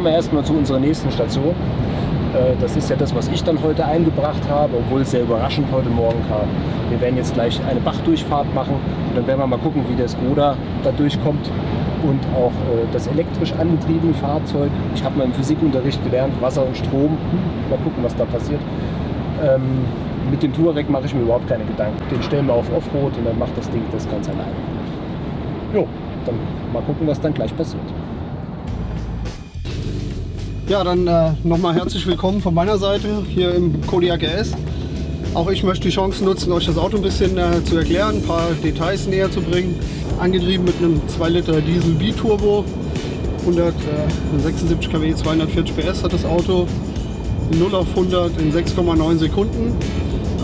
fahren wir erstmal zu unserer nächsten Station. Äh, Das ist ja das, was ich dann heute eingebracht habe, obwohl es sehr überraschend heute Morgen kam. Wir werden jetzt gleich eine Bachdurchfahrt machen und dann werden wir mal gucken, wie der Skoda da durchkommt und auch äh, das elektrisch angetriebene Fahrzeug. Ich habe mal im Physikunterricht gelernt, Wasser und Strom. Hm, Mal gucken, was da passiert. Ähm, mit dem Touareg mache ich mir überhaupt keine Gedanken. Den stellen wir auf Offroad und dann macht das Ding das ganz allein. Jo, dann mal gucken, was dann gleich passiert. Ja, dann äh, nochmal herzlich willkommen von meiner Seite hier im Kodiaq RS. Auch ich möchte die Chance nutzen, euch das Auto ein bisschen äh, zu erklären, ein paar Details näher zu bringen. Angetrieben mit einem 2 Liter Diesel B-Turbo, 176 kW, 240 PS hat das Auto, 0 auf 100 in 6,9 Sekunden.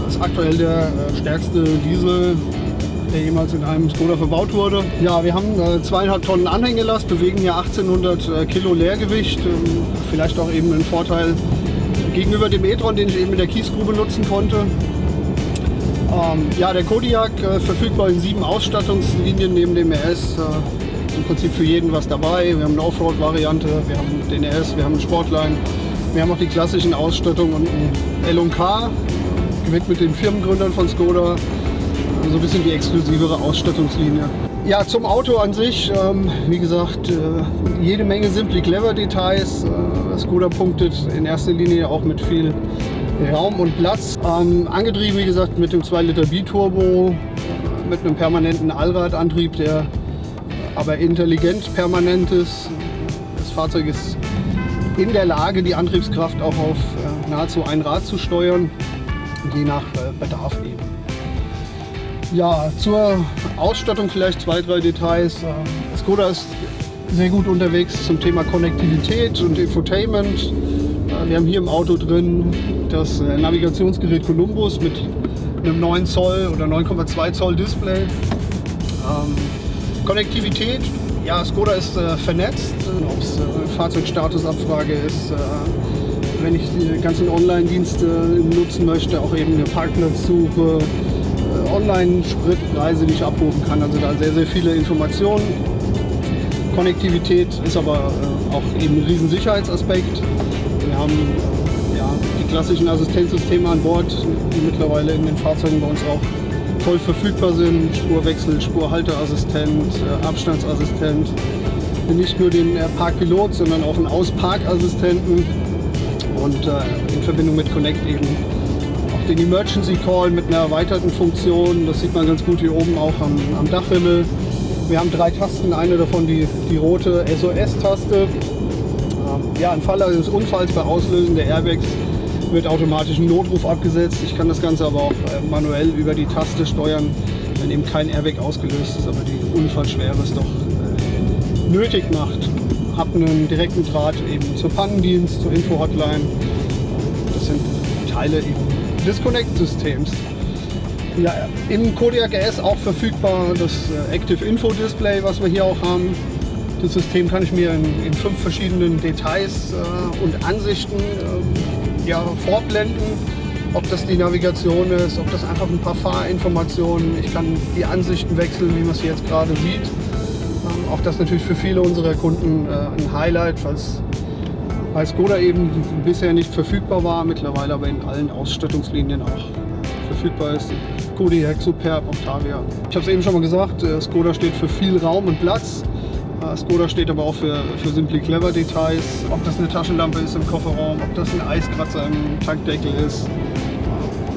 Das ist aktuell der äh, stärkste Diesel, der jemals in einem Skoda verbaut wurde. Ja, wir haben äh, zweieinhalb Tonnen Anhängelast, bewegen hier 1800 äh, Kilo Leergewicht. Ähm, vielleicht auch eben ein Vorteil gegenüber dem e-tron, den ich eben in der Kiesgrube nutzen konnte. Ähm, ja, der Kodiaq äh, verfügbar in sieben Ausstattungslinien neben dem RS. Äh, Im Prinzip für jeden was dabei. Wir haben eine Offroad-Variante, wir haben den RS, wir haben einen Sportline, wir haben auch die klassischen Ausstattungen und ein L&K, gewidmet den Firmengründern von Skoda. So ein bisschen die exklusivere Ausstattungslinie. Ja, zum Auto an sich, ähm, wie gesagt, äh, jede Menge Simply Clever Details. Äh, Skoda punktet in erster Linie auch mit viel Raum und Platz. Ähm, angetrieben, wie gesagt, mit dem 2 Liter B-Turbo, äh, mit einem permanenten Allradantrieb, der aber intelligent permanent ist. Das Fahrzeug ist in der Lage, die Antriebskraft auch auf äh, nahezu ein Rad zu steuern, je nach äh, Bedarf eben. Ja, zur Ausstattung vielleicht zwei, drei Details. Äh, Skoda ist sehr gut unterwegs zum Thema Konnektivität und Infotainment. Äh, Wir haben hier im Auto drin das äh, Navigationsgerät Columbus mit einem 9 Zoll oder 9,2 Zoll Display. Ähm, Konnektivität, ja, Skoda ist äh, vernetzt, ob es äh, Fahrzeugstatusabfrage ist, äh, wenn ich die ganzen Online-Dienste nutzen möchte, auch eben eine Parkplatzsuche, äh, Online-Spritpreise, die ich abrufen kann. Also da sehr, sehr viele Informationen. Konnektivität ist aber äh, auch eben ein riesen Sicherheitsaspekt. Wir haben ja, die klassischen Assistenzsysteme an Bord, die mittlerweile in den Fahrzeugen bei uns auch voll verfügbar sind. Spurwechsel, Spurhalteassistent, äh, Abstandsassistent. Nicht nur den äh, Parkpilot, sondern auch einen Ausparkassistenten und in Verbindung mit Connect eben den Emergency Call mit einer erweiterten Funktion. Das sieht man ganz gut hier oben auch am, am Dachhimmel. Wir haben drei Tasten, eine davon die, die rote SOS-Taste. Ähm, Ja, im Falle eines Unfalls bei Auslösen der Airbags wird automatisch ein Notruf abgesetzt. Ich kann das Ganze aber auch äh, manuell über die Taste steuern, wenn eben kein Airbag ausgelöst ist, aber die Unfallschwere es doch äh, nötig macht. Hab einen direkten Draht eben zur Pannendienst, zur Info-Hotline. Das sind Teile eben des Connect-Systems. Ja, im Kodiaq RS auch verfügbar das äh, Active Info Display, was wir hier auch haben. Das System kann ich mir in, in fünf verschiedenen Details äh, und Ansichten äh, ja, vorblenden. Ob das die Navigation ist, ob das einfach ein paar Fahrinformationen. Ich kann die Ansichten wechseln, wie man es jetzt gerade sieht. Ähm, auch das natürlich für viele unserer Kunden äh, ein Highlight, falls bei Skoda eben bisher nicht verfügbar war, mittlerweile aber in allen Ausstattungslinien auch verfügbar ist. Kodiaq, Superb, Octavia. Ich habe es eben schon mal gesagt, äh, Skoda steht für viel Raum und Platz. Äh, Skoda steht aber auch für, für Simply Clever Details. Ob das eine Taschenlampe ist im Kofferraum, ob das ein Eiskratzer im Tankdeckel ist.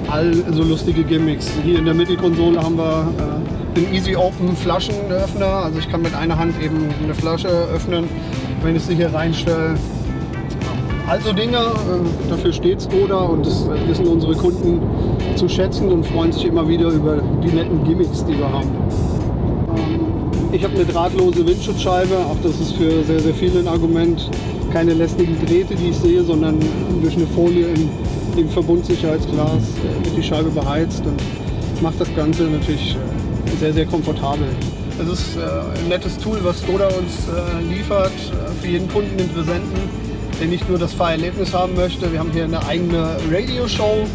All so lustige Gimmicks. Hier in der Mittelkonsole haben wir äh, den Easy Open Flaschenöffner. Also ich kann mit einer Hand eben eine Flasche öffnen, wenn ich sie hier reinstelle. Also Dinge, äh, dafür steht Skoda und das äh, wissen unsere Kunden zu schätzen und freuen sich immer wieder über die netten Gimmicks, die wir haben. Ähm, Ich habe eine drahtlose Windschutzscheibe, auch das ist für sehr, sehr viele ein Argument. Keine lästigen Drähte, die ich sehe, sondern durch eine Folie im, im Verbundsicherheitsglas äh, wird die Scheibe beheizt und macht das Ganze natürlich sehr, sehr komfortabel. Es ist ein nettes Tool, was Skoda uns liefert, für jeden Kunden Interessenten, der nicht nur das Fahrerlebnis haben möchte. Wir haben hier eine eigene Radio-Show,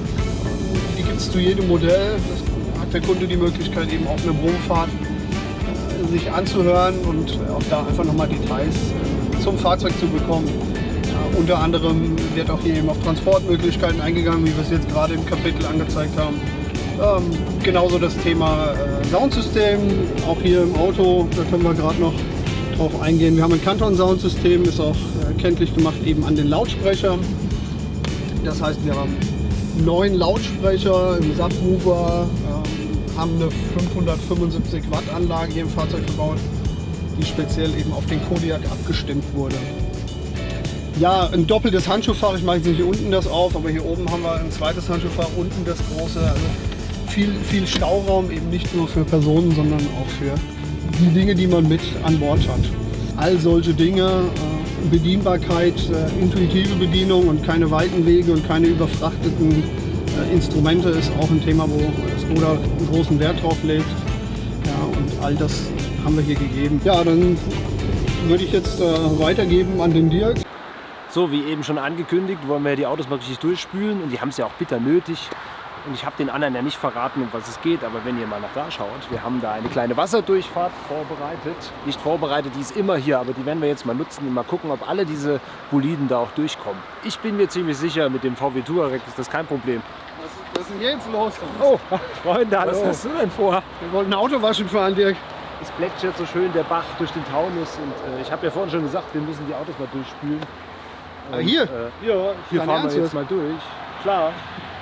die gibt es zu jedem Modell. Das hat der Kunde die Möglichkeit, eben auf einer Probefahrt äh, sich anzuhören und auch da einfach nochmal Details äh, zum Fahrzeug zu bekommen. unter anderem wird auch hier eben auf Transportmöglichkeiten eingegangen, wie wir es jetzt gerade im Kapitel angezeigt haben. Ähm, genauso das Thema äh, Soundsystem, auch hier im Auto, da können wir gerade noch drauf eingehen. Wir haben ein Canton-Soundsystem, ist auch äh, kenntlich gemacht eben an den Lautsprechern. Das heißt, wir haben neun Lautsprecher im Subwoofer, ähm, haben eine 575 Watt Anlage hier im Fahrzeug verbaut, die speziell eben auf den Kodiak abgestimmt wurde. Ja, ein doppeltes Handschuhfach, ich mache jetzt nicht hier unten das auf, aber hier oben haben wir ein zweites Handschuhfach, unten das große. Also viel, viel Stauraum, eben nicht nur für Personen, sondern auch für die Dinge, die man mit an Bord hat. All solche Dinge, äh, Bedienbarkeit, äh, intuitive Bedienung und keine weiten Wege und keine überfrachteten äh, Instrumente ist auch ein Thema, wo Skoda großen Wert drauf legt. Ja, und all das haben wir hier gegeben. Ja, dann würde ich jetzt äh, weitergeben an den Dirk. So, wie eben schon angekündigt, wollen wir die Autos mal richtig durchspülen und die haben es ja auch bitter nötig. Und ich habe den anderen ja nicht verraten, um was es geht, aber wenn ihr mal nach da schaut, wir haben da eine kleine Wasserdurchfahrt vorbereitet. Nicht vorbereitet, die ist immer hier, aber die werden wir jetzt mal nutzen und mal gucken, ob alle diese Boliden da auch durchkommen. Ich bin mir ziemlich sicher, mit dem VW Touareg ist das kein Problem. Was, was ist denn jetzt los? Oh, Freunde, hallo. Was hast du denn vor? Wir wollten Auto waschen fahren, Dirk. Es plätschert so schön der Bach durch den Taunus und äh, ich habe ja vorhin schon gesagt, wir müssen die Autos mal durchspülen. Ah, hier? Äh, ja, hier fahren wir jetzt mal durch. Klar.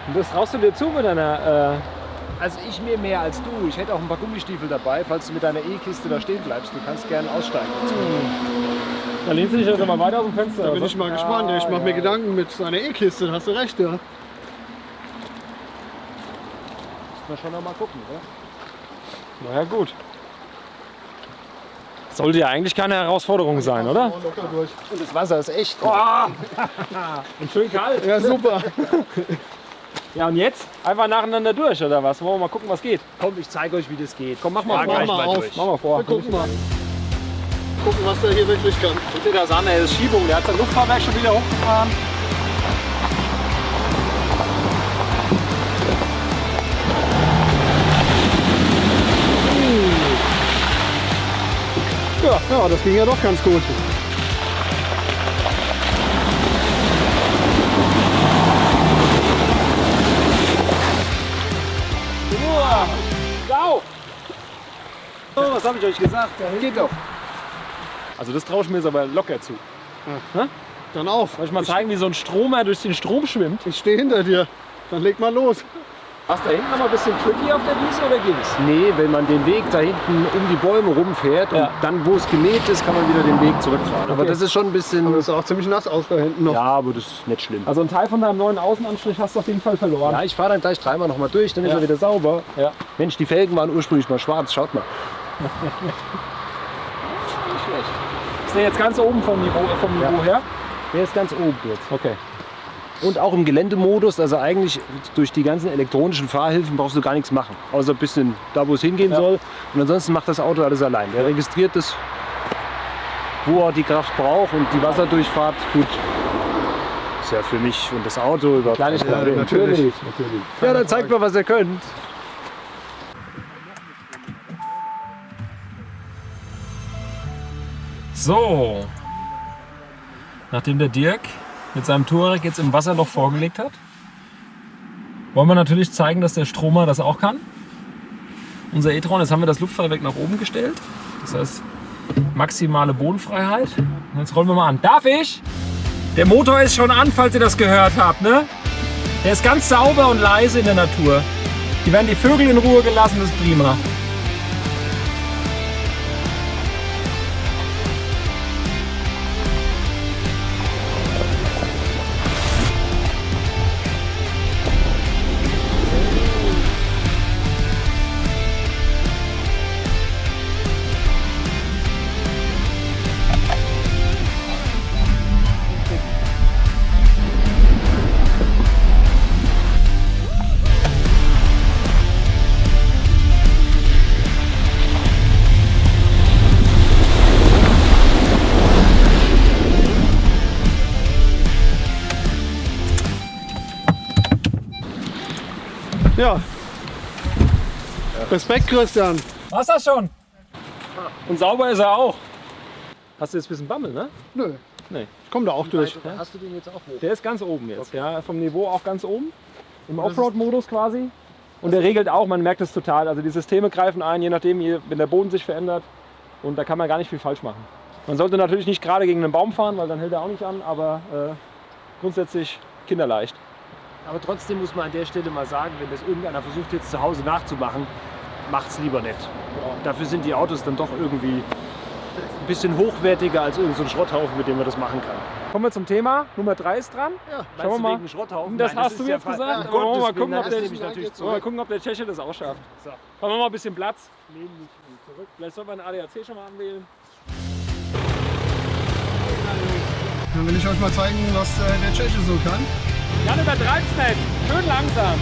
Und das traust du dir zu mit deiner. Äh, Also ich mir mehr als du. Ich hätte auch ein paar Gummistiefel dabei, falls du mit deiner E-Kiste da stehen bleibst. Du kannst gerne aussteigen. da lehnst du dich also mal weiter aus dem Fenster. Da bin ich mal gespannt. Ich mache mir Gedanken mit seiner E-Kiste, da hast du recht, ja. Müssen wir schon noch mal gucken, oder? Naja, gut. Sollte ja eigentlich keine Herausforderung sein, oder? Und das Wasser ist echt. Und schön kalt. Ja, super. Ja, und jetzt? Einfach nacheinander durch, oder was? Wollen wir mal gucken, was geht? Komm, ich zeige euch, wie das geht. Komm, mach mal Mach mal auf. Mach mal vor. Wir gucken mal. Gucken, was der hier wirklich kann. Guck dir das an, ey, das ist Schiebung. Der hat sein Luftfahrwerk schon wieder hochgefahren. Ja, ja, das ging ja doch ganz gut. Sau! Oh, was habe ich euch gesagt? Geht doch. Also das traue ich mir jetzt aber locker zu. Dann auf. Soll ich mal zeigen, wie so ein Stromer durch den Strom schwimmt? Ich stehe hinter dir. Dann leg mal los. Hast du da hinten noch mal ein bisschen tricky auf der Wiese oder ging's? Nee, wenn man den Weg da hinten um die Bäume rumfährt Ja. und dann, wo es gemäht ist, kann man wieder den Weg zurückfahren. Aber Okay. das ist schon ein bisschen... Aber das ist auch ziemlich nass aus da hinten noch. ja, aber das ist nicht schlimm. Also einen Teil von deinem neuen Außenanstrich hast du auf jeden Fall verloren. Ja, ich fahre dann gleich dreimal noch mal durch, dann ist Ja. er wieder sauber. Ja. Mensch, die Felgen waren ursprünglich mal schwarz, schaut mal. Ist der jetzt ganz oben vom Niveau, vom Niveau her? Der ist ganz oben jetzt. Okay. Und auch im Geländemodus, also eigentlich durch die ganzen elektronischen Fahrhilfen brauchst du gar nichts machen. Außer ein bisschen da, wo es hingehen Ja. soll. Und ansonsten macht das Auto alles allein. Der registriert es, wo er die Kraft braucht und die Wasserdurchfahrt, gut. Ist ja für mich und das Auto überhaupt kein Kleinigkeit. Problem. natürlich. natürlich. Ja, dann zeigt mal, was ihr könnt. So. Nachdem der Dirk mit seinem Touareg jetzt im Wasserloch vorgelegt hat, wollen wir natürlich zeigen, dass der Stromer das auch kann. Unser e-tron, jetzt haben wir das Luftfahrwerk nach oben gestellt. Das heißt, maximale Bodenfreiheit. Und jetzt rollen wir mal an. Darf ich? Der Motor ist schon an, falls ihr das gehört habt. Ne? Der ist ganz sauber und leise in der Natur. Hier werden die Vögel in Ruhe gelassen, das ist prima. Ja. Respekt, Christian. War's das schon? Und sauber ist er auch. Hast du jetzt ein bisschen Bammel, ne? Nö. Nee. Ich komme da auch durch. Weit Hast du den jetzt auch hoch? Der ist ganz oben jetzt, Okay. ja, vom Niveau auch ganz oben. Im Offroad-Modus quasi. Und der regelt auch, man merkt es total. Also die Systeme greifen ein, je nachdem, wenn der Boden sich verändert. Und da kann man gar nicht viel falsch machen. Man sollte natürlich nicht gerade gegen einen Baum fahren, weil dann hält er auch nicht an, aber äh, grundsätzlich kinderleicht. Aber trotzdem muss man an der Stelle mal sagen, wenn das irgendeiner versucht jetzt zu Hause nachzumachen, macht's lieber nicht. Dafür sind die Autos dann doch irgendwie ein bisschen hochwertiger als irgendein so ein Schrotthaufen, mit dem man das machen kann. Kommen wir zum Thema. Nummer 3 ist dran. Ja. Schauen wir du mal. wegen Schrotthaufen? Das Nein, hast du ist ja jetzt gesagt, aber wollen wir mal gucken, ob das der- nehme ich natürlich Wollen wir mal gucken, ob der Tscheche das auch schafft. So. Haben wir mal ein bisschen Platz. Nehmen mich zurück. Vielleicht soll man einen ADAC schon mal anwählen. Dann will ich euch mal zeigen, was äh, der Tscheche so kann. Jan, übertreib's nicht. Schön langsam.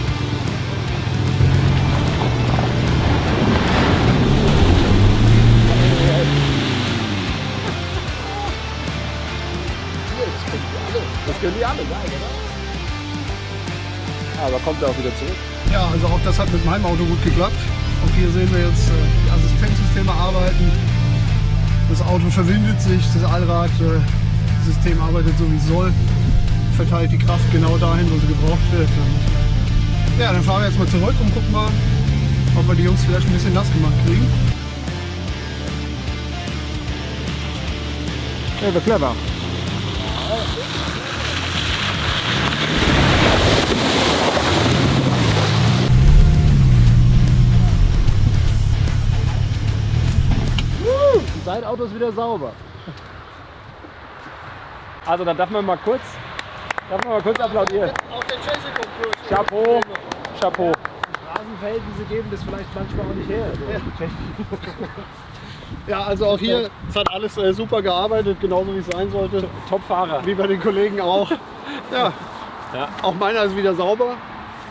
Das können die alle, oder? Aber kommt er auch wieder zurück. Ja, also auch das hat mit meinem Auto gut geklappt. Auch hier sehen wir jetzt äh, die Assistenzsysteme arbeiten. Das Auto verwindet sich, das Allradsystem arbeitet so wie es soll, verteilt die Kraft genau dahin, wo sie gebraucht wird. Und, ja, dann fahren wir jetzt mal zurück und gucken mal, ob wir die Jungs vielleicht ein bisschen nass gemacht kriegen. Clever. Sein Auto ist wieder sauber. Also dann darf man mal kurz, darf man mal kurz applaudieren. Auch der Tscheche. Chapeau, Chapeau. Straßenverhältnisse geben das vielleicht manchmal auch nicht her. Ja, also auch hier, es hat alles äh, super gearbeitet, genauso wie es sein sollte. Top-Fahrer. Wie bei den Kollegen auch. Ja, Ja. auch meiner ist wieder sauber.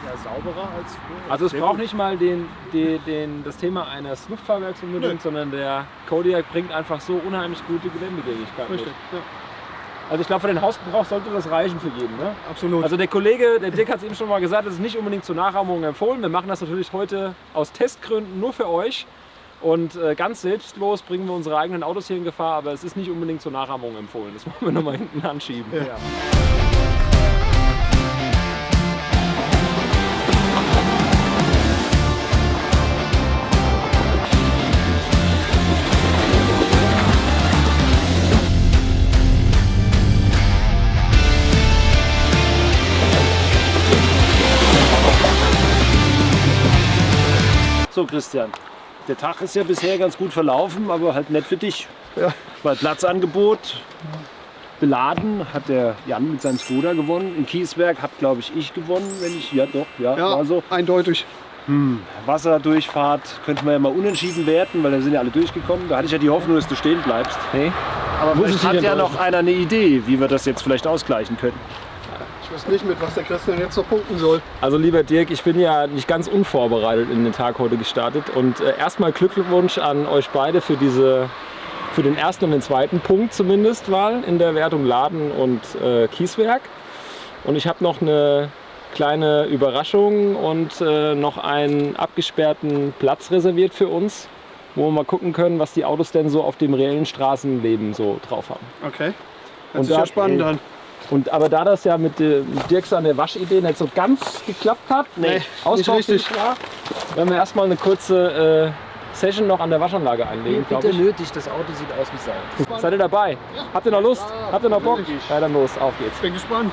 Ja, sauberer als früher. Also es Sehr braucht gut. nicht mal den, den, den, das Thema eines Luftfahrwerks unbedingt, Nö. sondern der Kodiak bringt einfach so unheimlich gute Geländegewichtigkeit mit. Richtig, ja, Also ich glaube, für den Hausgebrauch sollte das reichen für jeden. Ne? absolut. Also der Kollege, der Dirk hat es eben schon mal gesagt, das ist nicht unbedingt zur Nachahmung empfohlen. Wir machen das natürlich heute aus Testgründen nur für euch. Und äh, ganz selbstlos bringen wir unsere eigenen Autos hier in Gefahr, aber es ist nicht unbedingt zur Nachahmung empfohlen. Das wollen wir nochmal hinten anschieben. Ja. So, Christian. Der Tag ist ja bisher ganz gut verlaufen, aber halt nicht für dich. Ja. Bei Platzangebot beladen hat der Jan mit seinem Skoda gewonnen. In Kiesberg hat, glaube ich, ich gewonnen, wenn ich. Ja, doch, ja, ja, war so. eindeutig. Wasserdurchfahrt könnte man ja mal unentschieden werten, weil da sind ja alle durchgekommen. Da hatte ich ja die Hoffnung, dass du stehen bleibst. Nee? Aber vielleicht hat ja noch einer eine Idee, wie wir das jetzt vielleicht ausgleichen können. Ich weiß nicht, mit was der Christian jetzt noch punkten soll. Also lieber Dirk, ich bin ja nicht ganz unvorbereitet in den Tag heute gestartet. Und äh, erstmal Glückwunsch an euch beide für diese für den ersten und den zweiten Punkt zumindest mal in der Wertung Laden und äh, Kieswerk. Und ich habe noch eine kleine Überraschung und äh, noch einen abgesperrten Platz reserviert für uns, wo wir mal gucken können, was die Autos denn so auf dem reellen Straßenleben so drauf haben. Okay. Hört Und sich ja spannend an. Und aber da das ja mit, äh, mit Dirks an der Waschidee nicht so ganz geklappt hat, Nee, richtig. ist klar, werden wir erstmal eine kurze äh, Session noch an der Waschanlage einlegen, glaube Bitte ich. nötig, das Auto sieht aus wie Sau. Seid ihr dabei? Habt ihr noch Lust? Habt ihr noch Bock? Ja, dann los, auf geht's. Bin gespannt.